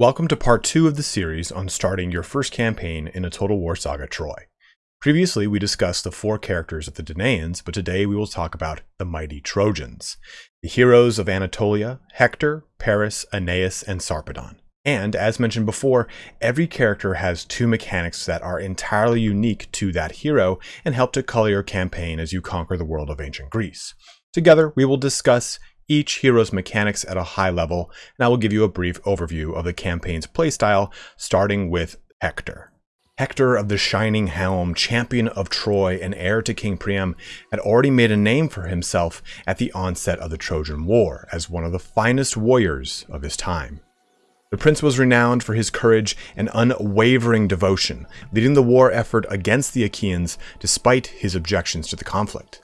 Welcome to part 2 of the series on starting your first campaign in a Total War Saga Troy. Previously, we discussed the four characters of the Danaans, but today we will talk about the mighty Trojans, the heroes of Anatolia, Hector, Paris, Aeneas, and Sarpedon. And, as mentioned before, every character has two mechanics that are entirely unique to that hero and help to color your campaign as you conquer the world of ancient Greece. Together, we will discuss each hero's mechanics at a high level, and I will give you a brief overview of the campaign's playstyle, starting with Hector. Hector of the Shining Helm, champion of Troy and heir to King Priam, had already made a name for himself at the onset of the Trojan War as one of the finest warriors of his time. The prince was renowned for his courage and unwavering devotion, leading the war effort against the Achaeans despite his objections to the conflict.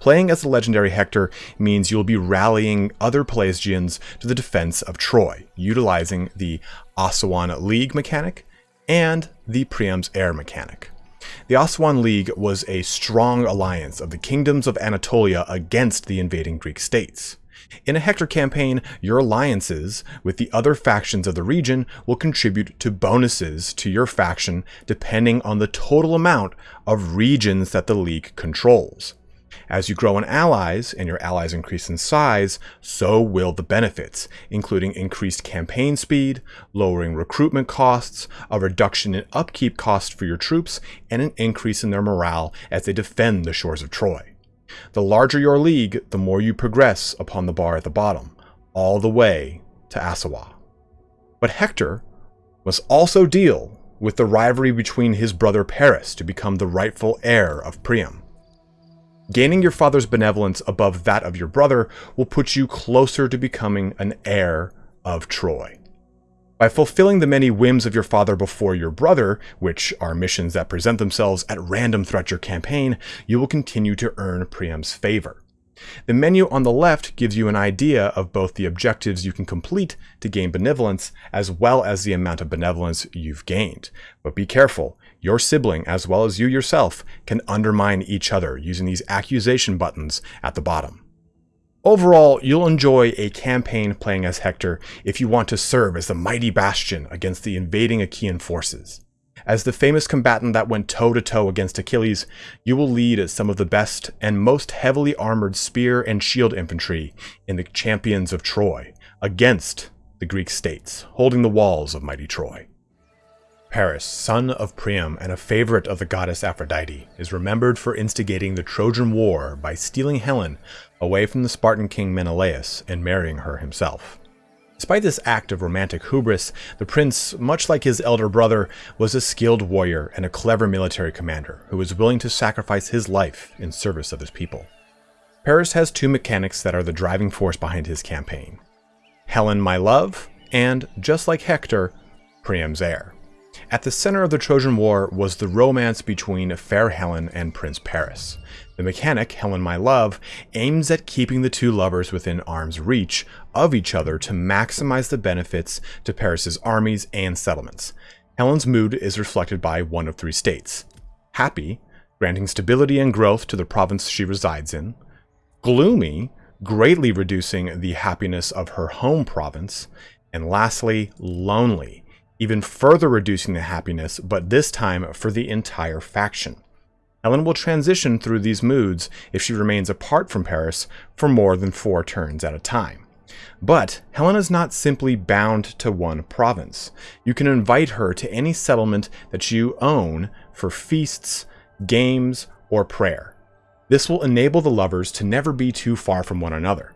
Playing as the legendary Hector means you'll be rallying other Pelasgians to the defense of Troy, utilizing the Assuwan League mechanic and the Priam's Heir mechanic. The Assuwan League was a strong alliance of the kingdoms of Anatolia against the invading Greek states. In a Hector campaign, your alliances with the other factions of the region will contribute to bonuses to your faction depending on the total amount of regions that the League controls. As you grow in allies and your allies increase in size, so will the benefits, including increased campaign speed, lowering recruitment costs, a reduction in upkeep costs for your troops, and an increase in their morale as they defend the shores of Troy. The larger your league, the more you progress upon the bar at the bottom, all the way to Assuwa. But Hector must also deal with the rivalry between his brother Paris to become the rightful heir of Priam. Gaining your father's benevolence above that of your brother will put you closer to becoming an heir of Troy. By fulfilling the many whims of your father before your brother, which are missions that present themselves at random throughout your campaign, you will continue to earn Priam's favor. The menu on the left gives you an idea of both the objectives you can complete to gain benevolence as well as the amount of benevolence you've gained. But be careful, your sibling as well as you yourself can undermine each other using these accusation buttons at the bottom. Overall, you'll enjoy a campaign playing as Hector if you want to serve as the mighty bastion against the invading Achaean forces. As the famous combatant that went toe to toe against Achilles, you will lead some of the best and most heavily armored spear and shield infantry in the champions of Troy against the Greek states, holding the walls of mighty Troy. Paris, son of Priam and a favorite of the goddess Aphrodite, is remembered for instigating the Trojan War by stealing Helen away from the Spartan king Menelaus and marrying her himself. Despite this act of romantic hubris, the prince, much like his elder brother, was a skilled warrior and a clever military commander who was willing to sacrifice his life in service of his people. Paris has two mechanics that are the driving force behind his campaign. Helen, my love, and, just like Hector, Priam's heir. At the center of the Trojan War was the romance between fair Helen and Prince Paris. The mechanic, Helen My Love, aims at keeping the two lovers within arm's reach of each other to maximize the benefits to Paris's armies and settlements. Helen's mood is reflected by one of three states. Happy, granting stability and growth to the province she resides in. Gloomy, greatly reducing the happiness of her home province. And lastly, lonely, even further reducing the happiness, but this time for the entire faction. Helen will transition through these moods if she remains apart from Paris for more than four turns at a time. But Helen is not simply bound to one province. You can invite her to any settlement that you own for feasts, games, or prayer. This will enable the lovers to never be too far from one another.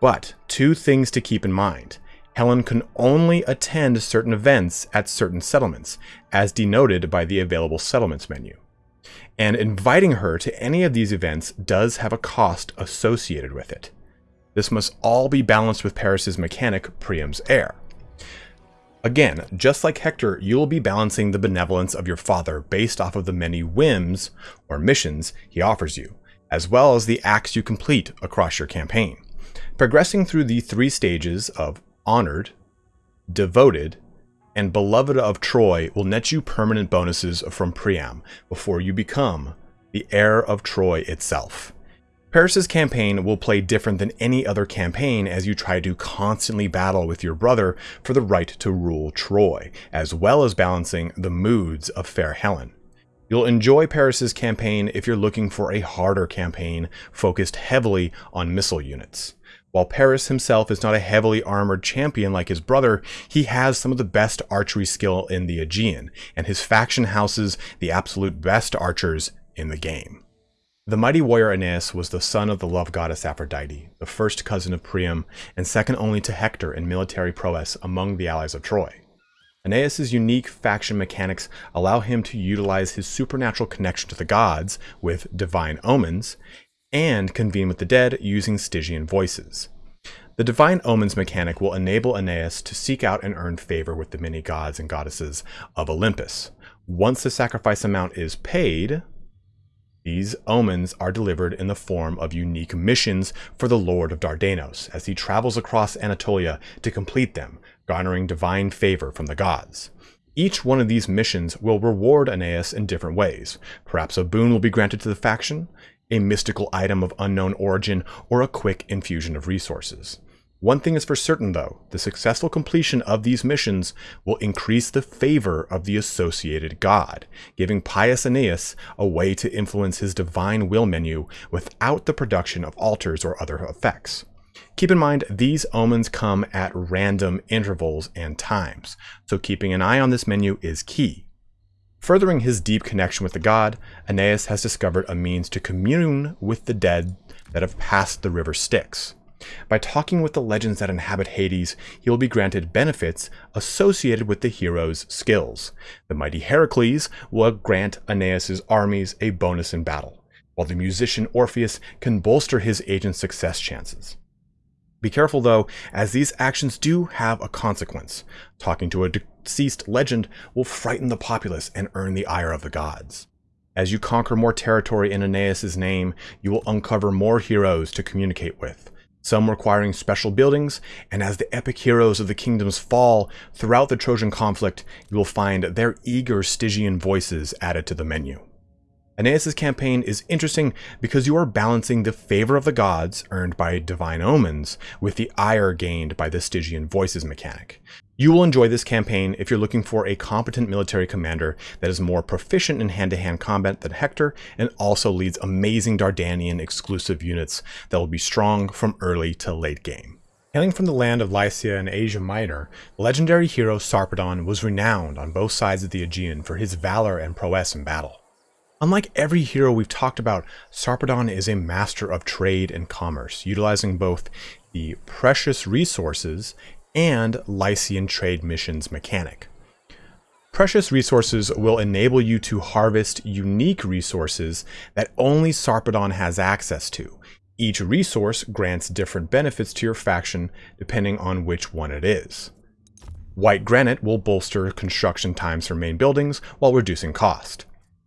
But two things to keep in mind. Helen can only attend certain events at certain settlements, as denoted by the available settlements menu and inviting her to any of these events does have a cost associated with it. This must all be balanced with Paris's mechanic, Priam's heir. Again, just like Hector, you will be balancing the benevolence of your father based off of the many whims or missions he offers you, as well as the acts you complete across your campaign. Progressing through the three stages of honored, devoted, and Beloved of Troy will net you permanent bonuses from Priam before you become the heir of Troy itself. Paris's campaign will play different than any other campaign as you try to constantly battle with your brother for the right to rule Troy, as well as balancing the moods of Fair Helen. You'll enjoy Paris's campaign if you're looking for a harder campaign focused heavily on missile units. While Paris himself is not a heavily armored champion like his brother, he has some of the best archery skill in the Aegean, and his faction houses the absolute best archers in the game. The mighty warrior Aeneas was the son of the love goddess Aphrodite, the first cousin of Priam, and second only to Hector in military prowess among the allies of Troy. Aeneas' unique faction mechanics allow him to utilize his supernatural connection to the gods with divine omens, and convene with the dead using Stygian voices. The Divine Omens mechanic will enable Aeneas to seek out and earn favor with the many gods and goddesses of Olympus. Once the sacrifice amount is paid, these omens are delivered in the form of unique missions for the Lord of Dardanos as he travels across Anatolia to complete them, garnering divine favor from the gods. Each one of these missions will reward Aeneas in different ways. Perhaps a boon will be granted to the faction, a mystical item of unknown origin, or a quick infusion of resources. One thing is for certain though, the successful completion of these missions will increase the favor of the associated god, giving pious Aeneas a way to influence his divine will menu without the production of altars or other effects. Keep in mind, these omens come at random intervals and times, so keeping an eye on this menu is key. Furthering his deep connection with the god, Aeneas has discovered a means to commune with the dead that have passed the river Styx. By talking with the legends that inhabit Hades, he will be granted benefits associated with the hero's skills. The mighty Heracles will grant Aeneas' armies a bonus in battle, while the musician Orpheus can bolster his agent's success chances. Be careful though, as these actions do have a consequence. Talking to a deceased legend will frighten the populace and earn the ire of the gods. As you conquer more territory in Aeneas' name, you will uncover more heroes to communicate with some requiring special buildings, and as the epic heroes of the kingdoms fall throughout the Trojan conflict, you will find their eager Stygian voices added to the menu. Aeneas' campaign is interesting because you are balancing the favor of the gods earned by divine omens with the ire gained by the Stygian voices mechanic. You will enjoy this campaign if you're looking for a competent military commander that is more proficient in hand-to-hand -hand combat than Hector and also leads amazing Dardanian exclusive units that will be strong from early to late game. Hailing from the land of Lycia in Asia Minor, legendary hero Sarpedon was renowned on both sides of the Aegean for his valor and prowess in battle. Unlike every hero we've talked about, Sarpedon is a master of trade and commerce, utilizing both the precious resources and Lycian trade missions mechanic. Precious resources will enable you to harvest unique resources that only Sarpedon has access to. Each resource grants different benefits to your faction depending on which one it is. White granite will bolster construction times for main buildings while reducing cost.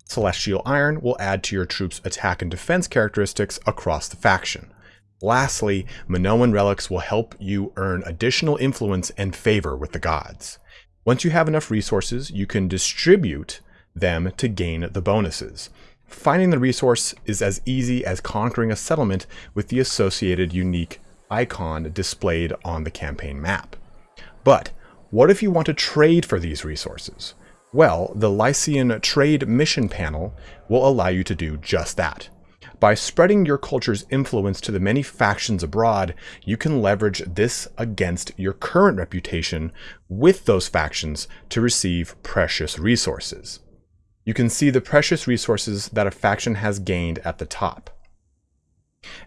Celestial iron will add to your troops' attack and defense characteristics across the faction. Lastly, Minoan relics will help you earn additional influence and favor with the gods. Once you have enough resources, you can distribute them to gain the bonuses. Finding the resource is as easy as conquering a settlement with the associated unique icon displayed on the campaign map. But what if you want to trade for these resources? Well, the Lycian Trade Mission panel will allow you to do just that. By spreading your culture's influence to the many factions abroad, you can leverage this against your current reputation with those factions to receive precious resources. You can see the precious resources that a faction has gained at the top.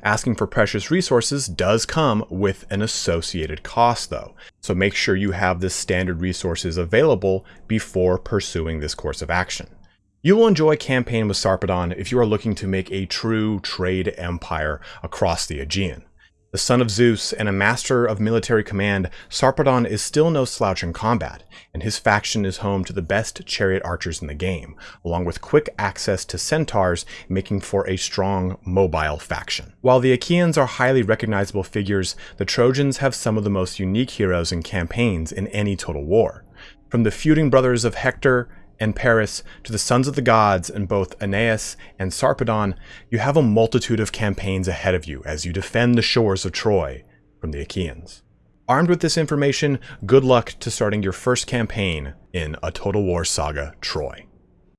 Asking for precious resources does come with an associated cost though, so make sure you have the standard resources available before pursuing this course of action. You will enjoy campaign with Sarpedon if you are looking to make a true trade empire across the Aegean. The son of Zeus and a master of military command, Sarpedon is still no slouch in combat, and his faction is home to the best chariot archers in the game, along with quick access to centaurs, making for a strong, mobile faction. While the Achaeans are highly recognizable figures, the Trojans have some of the most unique heroes and campaigns in any total war. From the feuding brothers of Hector and Paris to the sons of the gods in both Aeneas and Sarpedon, you have a multitude of campaigns ahead of you as you defend the shores of Troy from the Achaeans. Armed with this information, good luck to starting your first campaign in A Total War Saga Troy.